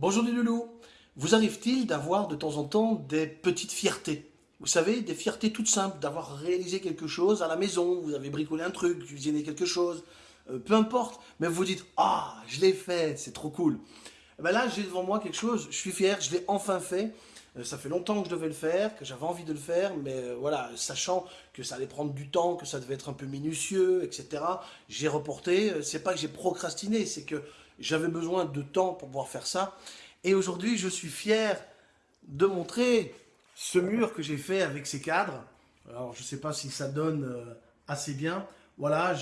Bonjour les loulous. Vous arrive-t-il d'avoir de temps en temps des petites fiertés? Vous savez, des fiertés toutes simples, d'avoir réalisé quelque chose à la maison, vous avez bricolé un truc, cuisiné quelque chose, euh, peu importe, mais vous dites « Ah, je l'ai fait, c'est trop cool !» eh ben Là, j'ai devant moi quelque chose, je suis fier, je l'ai enfin fait, ça fait longtemps que je devais le faire, que j'avais envie de le faire, mais euh, voilà, sachant que ça allait prendre du temps, que ça devait être un peu minutieux, etc., j'ai reporté, c'est pas que j'ai procrastiné, c'est que j'avais besoin de temps pour pouvoir faire ça. Et aujourd'hui, je suis fier de montrer ce mur que j'ai fait avec ces cadres. Alors, je sais pas si ça donne euh, assez bien. Voilà,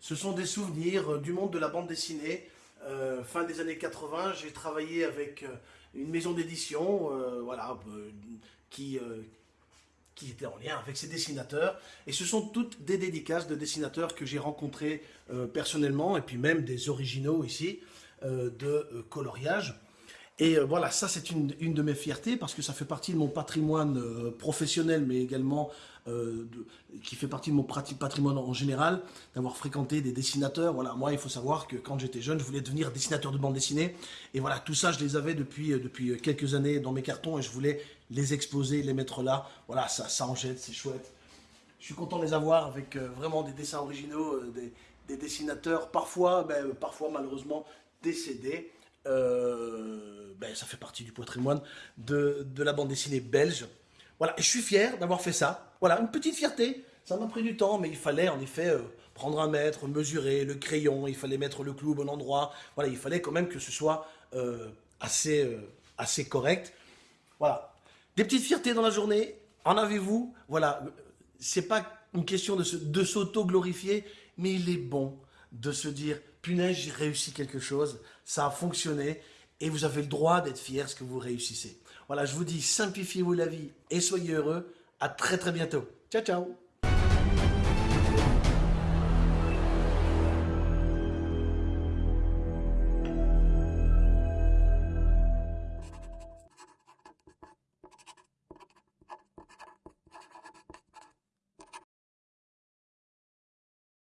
ce sont des souvenirs euh, du monde de la bande dessinée. Euh, fin des années 80, j'ai travaillé avec une maison d'édition voilà, qui, qui était en lien avec ces dessinateurs. Et ce sont toutes des dédicaces de dessinateurs que j'ai rencontrés personnellement, et puis même des originaux ici. Euh, de euh, coloriage. Et euh, voilà, ça c'est une, de mes fiertés parce que ça fait partie de mon patrimoine professionnel, mais également qui fait partie de mon patrimoine en général, d'avoir fréquenté des dessinateurs. Voilà, moi il faut savoir que quand j'étais jeune, je voulais devenir dessinateur de bande dessinée. Et voilà, tout ça je les avais depuis, quelques années dans mes cartons et je voulais les exposer, les mettre là. Voilà, ça, ça en jette, c'est chouette. Je suis content de les avoir avec vraiment des dessins originaux, des, dessinateurs, parfois, ben, parfois malheureusement décédé. Euh, ben, ça fait partie du patrimoine de, de, la bande dessinée belge. Voilà, je suis fier d'avoir fait ça. Voilà, une petite fierté. Ça m'a pris du temps, mais il fallait en effet euh, prendre un mètre, mesurer le crayon, il fallait mettre le clou au bon endroit. Voilà, il fallait quand même que ce soit euh, assez, assez correct. Voilà, des petites fiertés dans la journée. En avez-vous? Voilà, c'est pas une question de, de s'auto-glorifier, mais il est bon de se dire « punaise, j'ai réussi quelque chose, ça a fonctionné » et vous avez le droit d'être fier ce que vous réussissez. Voilà, je vous dis, simplifiez-vous la vie et soyez heureux. À très très bientôt. Ciao, ciao